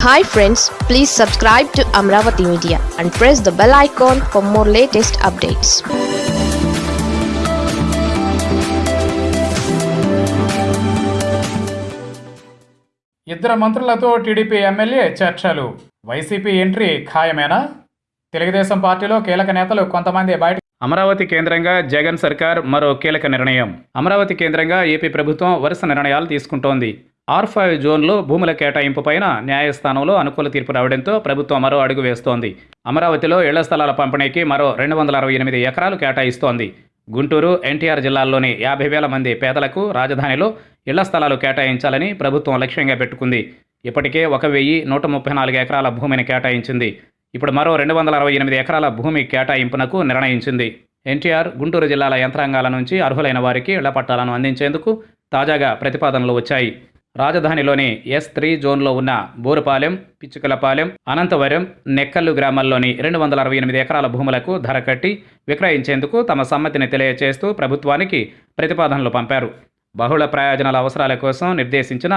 Hi friends please subscribe to Amaravati media and press the bell icon for more latest updates ఇద్దరు మంత్రులతో TDP MLA చర్చలు. YCP entry ఖాయమేనా? తెలుగుదేశం పార్టీలో కీలక నేతలు కొంతమంది బయట అమరావతి కేంద్రంగా జగన్ సర్కార్ మరో కీలక నిర్ణయం. అమరావతి కేంద్రంగా ఏపీ ప్రభుత్వం వరుస నిర్ణయాలు తీసుకుంటోంది. ఆర్ ఫైవ్ జోన్లో భూముల కేటాయింపు పైన న్యాయస్థానంలో అనుకూల తీర్పు రావడంతో ప్రభుత్వం మరో అడుగు వేస్తోంది. అమరావతిలో ఇళ్ళ స్థలాల పంపిణీకి మరో రెండు వందల అరవై ఎనిమిది ఎకరాలు కేటాయిస్తోంది. గుంటూరు ఎన్టీఆర్ జిల్లాల్లోని యాభై వేల మంది పేదలకు రాజధానిలో ఇళ్ళ స్థలాలు కేటాయించాలని ప్రభుత్వం లక్ష్యంగా పెట్టుకుంది. ఇప్పటికే ఒక వెయ్యి నూట ముప్పై నాలుగు ఎకరాల భూమిని కేటాయించింది. ఇప్పుడు మరో రెండు వందల అరవై ఎనిమిది ఎకరాల భూమి కేటాయింపునకు నిర్ణయించింది. ఎన్టీఆర్ గుంటూరు జిల్లాల యంత్రాంగాల నుంచి అర్హులైన వారికి ఇళ్ళ పట్టాలను అందించేందుకు తాజాగా ప్రతిపాదనలు వచ్చాయి. రాజధానిలోని ఎస్ త్రీ జోన్లో ఉన్న బోరుపాలెం పిచ్చుకలపాలెం అనంతవరం నెక్కల్లు గ్రామాల్లోని రెండు వందల అరవై ఎనిమిది ఎకరాల భూములకు ధర కట్టి విక్రయించేందుకు తమ సమ్మతిని తెలియజేస్తూ ప్రభుత్వానికి ప్రతిపాదనలు పంపారు. బహుళ ప్రయోజనాల అవసరాల కోసం నిర్దేశించిన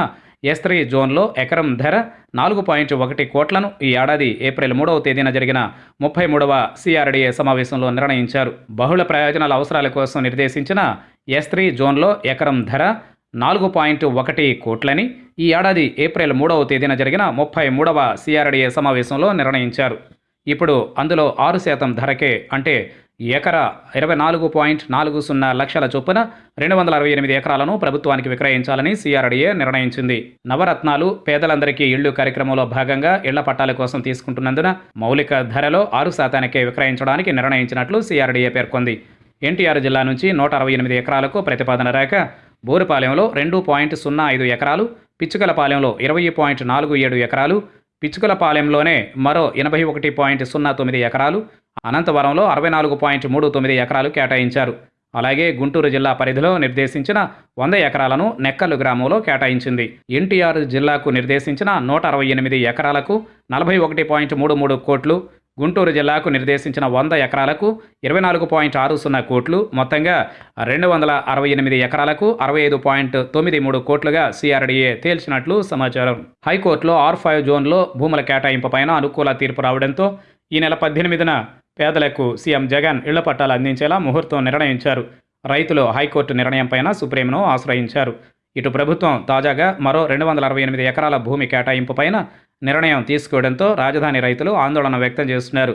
ఎస్ త్రీ జోన్లో ఎకరం ధర నాలుగు పాయింట్ ఒకటి కోట్లను ఈ ఏడాది ఏప్రిల్ మూడవ తేదీన జరిగిన ముప్పై మూడవ సిఆర్డీఏ సమావేశంలో నిర్ణయించారు. బహుళ ప్రయోజనాల అవసరాల కోసం నిర్దేశించిన ఎస్ త్రీ జోన్లో ఎకరం ధర నాలుగు పాయింట్ ఒకటి కోట్లని ఈ ఏడాది ఏప్రిల్ మూడవ తేదీన జరిగిన ముప్పై మూడవ సిఆర్డీఏ సమావేశంలో నిర్ణయించారు. ఇప్పుడు అందులో ఆరు శాతం ధరకే అంటే ఎకరా ఇరవై నాలుగు పాయింట్ నాలుగు సున్నా లక్షల చొప్పున రెండు వందల అరవై ఎనిమిది ఎకరాలను ప్రభుత్వానికి విక్రయించాలని సిఆర్డీఏ నిర్ణయించింది. నవరత్నాలు పేదలందరికీ ఇళ్ళు కార్యక్రమంలో భాగంగా ఇళ్ళ పట్టాల కోసం తీసుకుంటున్నందున మౌలిక ధరలో ఆరు శాతానికే విక్రయించడానికి నిర్ణయించినట్లు సిఆర్డీఏ పేర్కొంది. ఎన్టీఆర్ జిల్లా నుంచి నూట అరవై ఎనిమిది ఎకరాలకు ప్రతిపాదన రాక బోరుపాలెంలో రెండు పాయింట్ సున్నా ఐదు ఎకరాలు పిచ్చుకలపాలెంలో ఇరవై పాయింట్ నాలుగు ఏడు ఎకరాలు పిచ్చుకలపాలెంలోనే మరో ఎనభై ఒకటి పాయింట్ సున్నా తొమ్మిది ఎకరాలు అనంతవరంలో అరవై నాలుగు పాయింట్ మూడు తొమ్మిది ఎకరాలు కేటాయించారు. అలాగే గుంటూరు జిల్లా పరిధిలో నిర్దేశించిన వంద ఎకరాలను నెక్కల్లు గ్రామంలో కేటాయించింది. ఎన్టీఆర్ జిల్లాకు నిర్దేశించిన నూట అరవై ఎనిమిది ఎకరాలకు నలభై ఒకటి పాయింట్ మూడు మూడు కోట్లు గుంటూరు జిల్లాకు నిర్దేశించిన వంద ఎకరాలకు ఇరవై నాలుగు పాయింట్ ఆరు సున్నా కోట్లు మొత్తంగా రెండు వందల అరవై ఎనిమిది ఎకరాలకు అరవై ఐదు పాయింట్ తొమ్మిది మూడు కోట్లుగా సిఆర్డీఏ తేల్చినట్లు సమాచారం. హైకోర్టులో ఆర్ ఫైవ్ జోన్లో భూముల కేటాయింపు పైన అనుకూల తీర్పు రావడంతో ఈ నెల పద్దెనిమిదిన పేదలకు సీఎం జగన్ ఇళ్ళ పట్టాలు అందించేలా ముహూర్తం నిర్ణయించారు. రైతులు హైకోర్టు నిర్ణయంపైన సుప్రీంను ఆశ్రయించారు. ఇటు ప్రభుత్వం తాజాగా మరో రెండు వందల అరవై ఎనిమిది ఎకరాల భూమి కేటాయింపు పైన నిర్ణయం తీసుకోవడంతో రాజధాని రైతులు ఆందోళన వ్యక్తం చేస్తున్నారు.